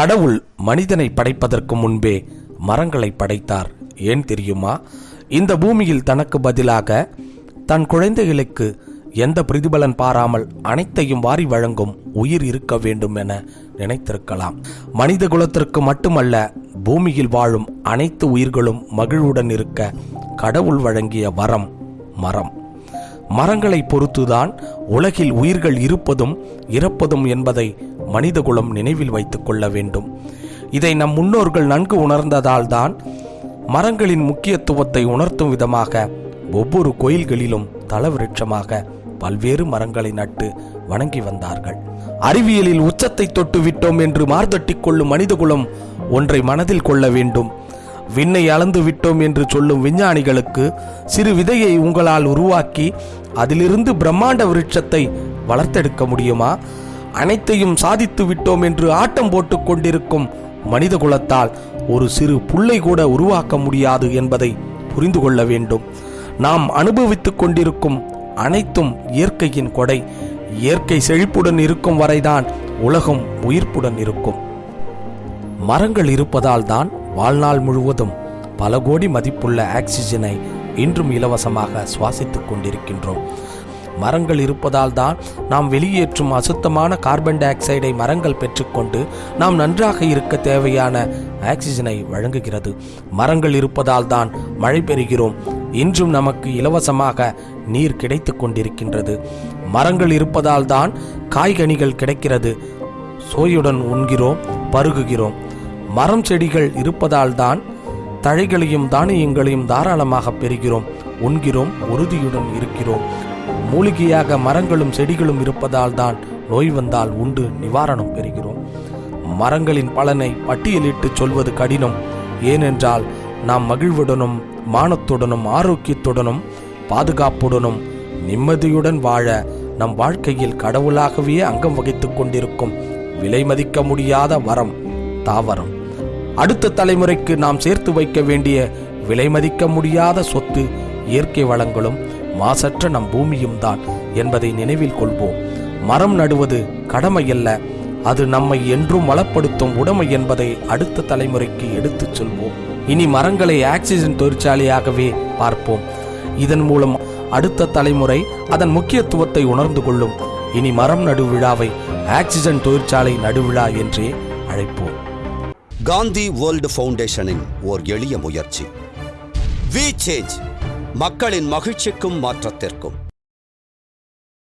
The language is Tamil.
கடவுள் மனிதனை படைப்பதற்கு முன்பே மரங்களை படைத்தார். ஏன் தெரியுமா? இந்த பூமியில் தனக்கு பதிலாக தன் குழந்தைகளுக்கு எந்த பிரதிபலன் பாராமல் அனைத்தையும் வாரி வழங்கும் உயிர் இருக்க வேண்டும் என நினைத்திருக்கலாம். மனித குலத்திற்கு மட்டுமல்ல பூமியில் வாழும் அனைத்து உயிர்களும் மகிழ்வுடன் இருக்க கடவுள் வழங்கிய வரம் மரம். மரங்களை பொறுத்துதான் உலகில் உயிர்கள் இருப்பதும் இறப்பதும் என்பதை மனிதகுலம் நினைவில் வைத்துக் கொள்ள வேண்டும். இதை நம் முன்னோர்கள் நன்கு உணர்ந்ததால்தான் மரங்களின் முக்கியத்துவத்தை உணர்த்தும் விதமாக ஒவ்வொரு கோயில்களிலும் தலவிருட்சமாக பல்வேறு மரங்களை நட்டு வணங்கி வந்தார்கள். அறிவியலில் உச்சத்தை தொட்டு விட்டோம் என்று மார்தட்டிக் கொள்ளும் மனிதகுலம் ஒன்றை மனதில் கொள்ள வேண்டும். விண்ணை அளந்து விட்டோம் என்று சொல்லும் விஞ்ஞானிகளுக்கு சிறு விதையை உங்களால் உருவாக்கி அதிலிருந்து பிரம்மாண்ட விருட்சத்தை வளர்த்தெடுக்க முடியுமா? அனைத்தையும் சாதித்து விட்டோம் என்று ஆட்டம் போட்டுக் கொண்டிருக்கும் மனித குலத்தால் ஒரு சிறு புல்லை கூட உருவாக்க முடியாது என்பதை புரிந்து கொள்ள வேண்டும். நாம் அனுபவித்துக் கொண்டிருக்கும் அனைத்தும் இயற்கையின் கொடை. இயற்கை செழிப்புடன் இருக்கும் வரைதான் உலகம் உயிர்ப்புடன் இருக்கும். மரங்கள் இருப்பதால் தான் வாழ்நாள் முழுவதும் பல கோடி மதிப்புள்ள ஆக்சிஜனை இன்றும் இலவசமாக சுவாசித்துக் கொண்டிருக்கின்றோம். மரங்கள் இருப்பதால் தான் நாம் வெளியேற்றும் அசுத்தமான கார்பன் டை ஆக்சைடை மரங்கள் பெற்றுக்கொண்டு நாம் நன்றாக இருக்க தேவையான ஆக்சிஜனை வழங்குகிறது. மரங்கள் இருப்பதால் தான் மழை பெறுகிறோம். இன்றும் நமக்கு இலவசமாக நீர் கிடைத்து கொண்டிருக்கின்றது. மரங்கள் இருப்பதால் தான் காய்கனிகள் கிடைக்கிறது. சோயுடன் உண்கிறோம் பருகுகிறோம். மரம் செடிகள் இருப்பதால் தான் தழைகளையும் தானியங்களையும் தாராளமாக பெறுகிறோம். உண்கிறோம் உறுதியுடன் இருக்கிறோம். மூலிகையாக மரங்களும் செடிகளும் இருப்பதால் தான் நோய் வந்தால் உண்டு நிவாரணம் பெறுகிறோம். மரங்களின் பலனை பட்டியலிட்டு சொல்வது கடினம். ஏனென்றால் நாம் மகிழ்வுடனும் மானத்துடனும் ஆரோக்கியத்துடனும் பாதுகாப்புடனும் நிம்மதியுடன் வாழ நம் வாழ்க்கையில் கடவுளாகவே அங்கம் வகித்துக் கொண்டிருக்கும் விலை மதிக்க முடியாத வரம் தாவரம். அடுத்த தலைமுறைக்கு நாம் சேர்த்து வைக்க வேண்டிய விலை மதிக்க முடியாத சொத்து இயற்கை வளங்களும் மாசற்ற நம் பூமியும் தான் என்பதை நினைவில் கொள்வோம். மரம் நடுவது கடமையல்ல அது நம்மை என்றும் வளப்படுத்தும் உடைமை என்பதை அடுத்த தலைமுறைக்கு எடுத்துச் சொல்வோம். இனி மரங்களை ஆக்சிஜன் தொழிற்சாலையாகவே பார்ப்போம். இதன் மூலம் அடுத்த தலைமுறை அதன் முக்கியத்துவத்தை உணர்ந்து கொள்ளும். இனி மரம் நடுவிழாவை ஆக்சிஜன் தொழிற்சாலை நடுவிழா என்றே அழைப்போம். காந்தி வேர்ல்டு ஃபவுண்டேஷனின் ஓர் எளிய முயற்சி. வி சேஞ்ச் மக்களின் மகிழ்ச்சிக்கும் மாற்றத்திற்கும்.